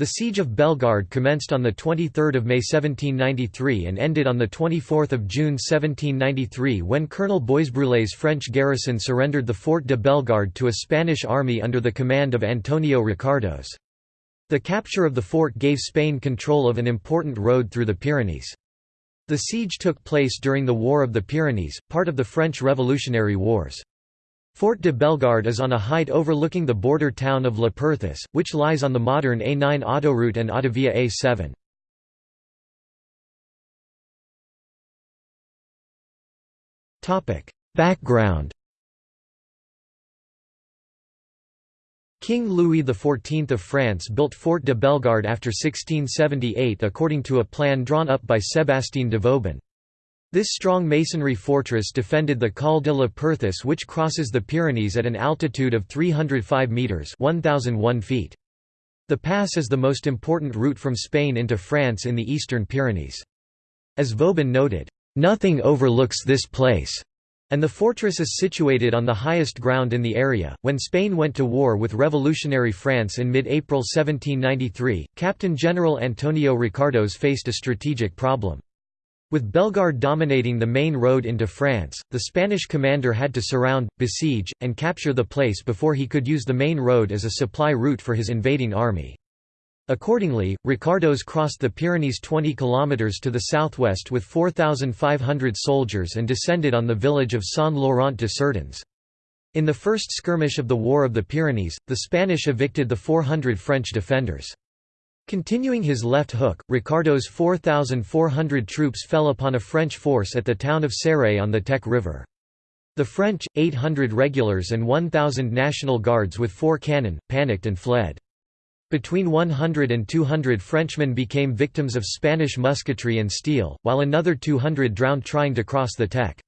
The siege of Bellegarde commenced on 23 May 1793 and ended on 24 June 1793 when Colonel Boisbrullet's French garrison surrendered the Fort de Bellegarde to a Spanish army under the command of Antonio Ricardos. The capture of the fort gave Spain control of an important road through the Pyrenees. The siege took place during the War of the Pyrenees, part of the French Revolutionary Wars. Fort de Bellegarde is on a height overlooking the border town of La Perthus, which lies on the modern A9 autoroute and Autovia A7. Background King Louis XIV of France built Fort de Bellegarde after 1678 according to a plan drawn up by Sébastien de Vauban. This strong masonry fortress defended the Col de la Perthus which crosses the Pyrenees at an altitude of 305 metres 1001 feet. The pass is the most important route from Spain into France in the eastern Pyrenees. As Vauban noted, "...nothing overlooks this place." and the fortress is situated on the highest ground in the area. When Spain went to war with revolutionary France in mid April 1793, Captain General Antonio Ricardos faced a strategic problem. With Bellegarde dominating the main road into France, the Spanish commander had to surround, besiege, and capture the place before he could use the main road as a supply route for his invading army. Accordingly, Ricardos crossed the Pyrenees 20 kilometers to the southwest with 4,500 soldiers and descended on the village of Saint-Laurent-de-Cerdagne. In the first skirmish of the War of the Pyrenees, the Spanish evicted the 400 French defenders. Continuing his left hook, Ricardos' 4,400 troops fell upon a French force at the town of Céret on the Tech River. The French, 800 regulars and 1,000 National Guards with four cannon, panicked and fled. Between 100 and 200 Frenchmen became victims of Spanish musketry and steel, while another 200 drowned trying to cross the Tech.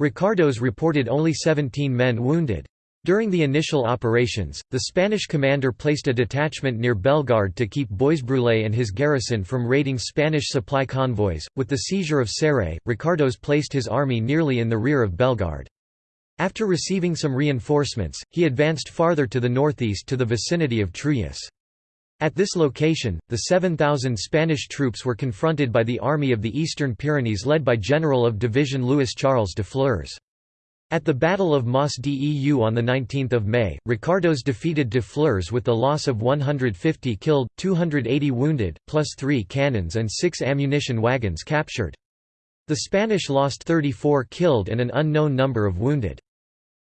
Ricardos reported only 17 men wounded. During the initial operations, the Spanish commander placed a detachment near Bellegarde to keep Boisbrullet and his garrison from raiding Spanish supply convoys. With the seizure of Céret, Ricardos placed his army nearly in the rear of Bellegarde. After receiving some reinforcements, he advanced farther to the northeast to the vicinity of Trulles. At this location, the 7,000 Spanish troops were confronted by the Army of the Eastern Pyrenees led by General of Division Louis Charles de Flers. At the Battle of Mas Deu on 19 May, Ricardos defeated de Flers with the loss of 150 killed, 280 wounded, plus three cannons and six ammunition wagons captured. The Spanish lost 34 killed and an unknown number of wounded.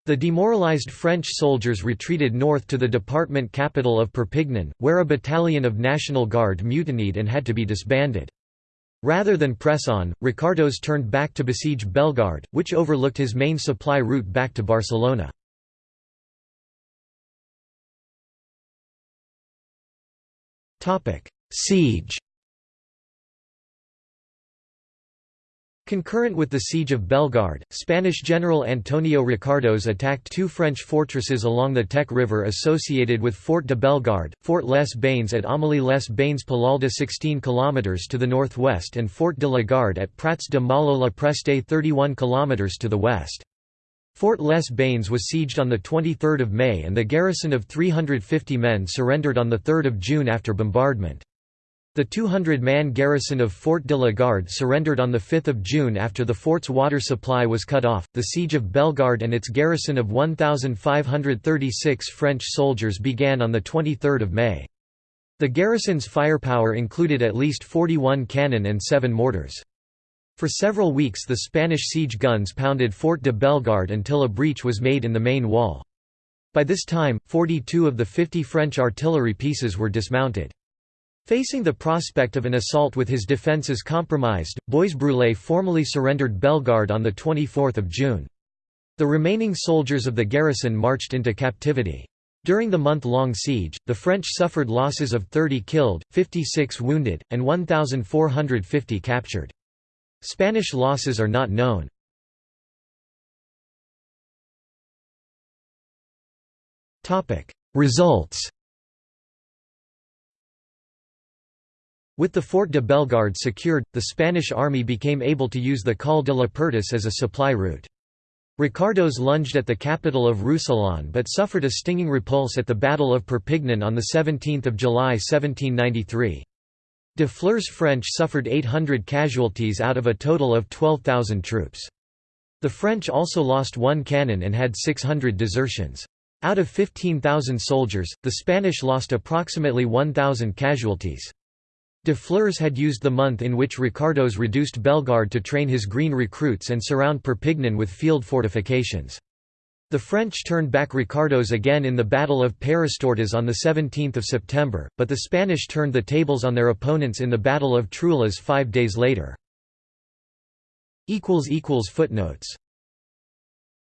The demoralized French soldiers retreated north to the department capital of Perpignan, where a battalion of National Guard mutinied and had to be disbanded. Rather than press on, Ricardos turned back to besiege Bellegarde, which overlooked his main supply route back to Barcelona. Siege Concurrent with the siege of Bellegarde, Spanish General Antonio Ricardos attacked two French fortresses along the Tech River associated with Fort de Bellegarde, Fort Les Bains at Amélie les Bains Palalda 16 km to the northwest and Fort de la Garde at Prats de Mollo la Preste 31 km to the west. Fort Les Bains was sieged on 23 May and the garrison of 350 men surrendered on 3 June after bombardment. The 200-man garrison of Fort de la Garde surrendered on 5 June after the fort's water supply was cut off. The siege of Bellegarde and its garrison of 1,536 French soldiers began on 23 May. The garrison's firepower included at least 41 cannon and 7 mortars. For several weeks the Spanish siege guns pounded Fort de Bellegarde until a breach was made in the main wall. By this time, 42 of the 50 French artillery pieces were dismounted. Facing the prospect of an assault with his defences compromised, Boisbrullet formally surrendered Bellegarde on 24 June. The remaining soldiers of the garrison marched into captivity. During the month-long siege, the French suffered losses of 30 killed, 56 wounded, and 1,450 captured. Spanish losses are not known. Results With the Fort de Bellegarde secured, the Spanish army became able to use the Col de la Perthus as a supply route. Ricardos lunged at the capital of Roussillon but suffered a stinging repulse at the Battle of Perpignan on 17 July 1793. De Flers' French suffered 800 casualties out of a total of 12,000 troops. The French also lost one cannon and had 600 desertions. Out of 15,000 soldiers, the Spanish lost approximately 1,000 casualties. De Flers had used the month in which Ricardos reduced Bellegarde to train his green recruits and surround Perpignan with field fortifications. The French turned back Ricardos again in the Battle of Peyrestortes on 17 September, but the Spanish turned the tables on their opponents in the Battle of Truillas five days later. Footnotes